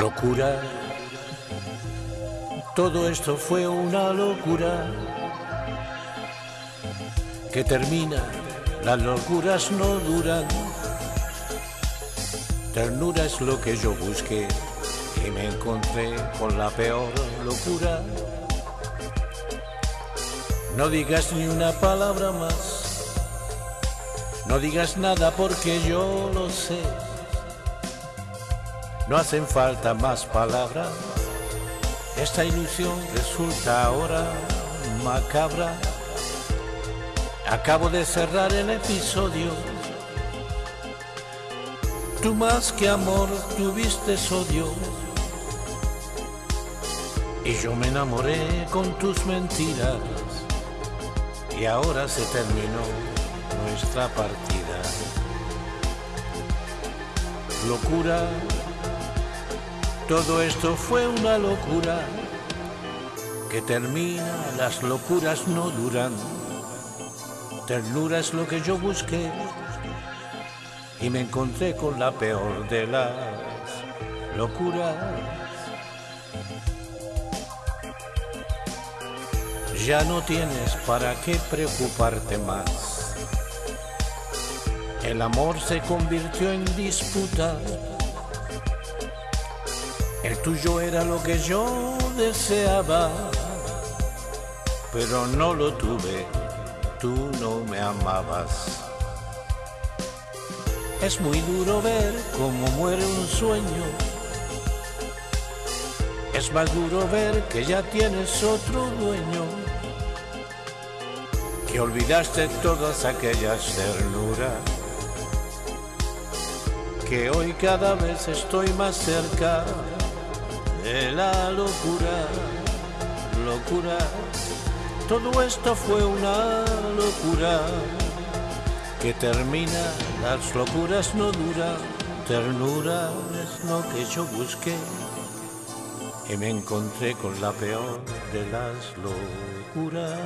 locura. Todo esto fue una locura que termina, las locuras no duran. Ternura es lo que yo busqué y me encontré con la peor locura. No digas ni una palabra más, no digas nada porque yo lo sé. No hacen falta más palabras, esta ilusión resulta ahora macabra. Acabo de cerrar el episodio. Tú más que amor tuviste odio. Y yo me enamoré con tus mentiras. Y ahora se terminó nuestra partida. Locura. Todo esto fue una locura. Que termina, las locuras no duran. Ternura es lo que yo busqué y me encontré con la peor de las locuras. Ya no tienes para qué preocuparte más. El amor se convirtió en disputa. El tuyo era lo que yo deseaba, pero no lo tuve tú no me amabas. Es muy duro ver cómo muere un sueño. Es más duro ver que ya tienes otro dueño. Que olvidaste todas aquellas ternuras. Que hoy cada vez estoy más cerca de la locura, locura. Todo esto fue una locura que termina, las locuras no duran, ternura es lo que yo busqué y me encontré con la peor de las locuras.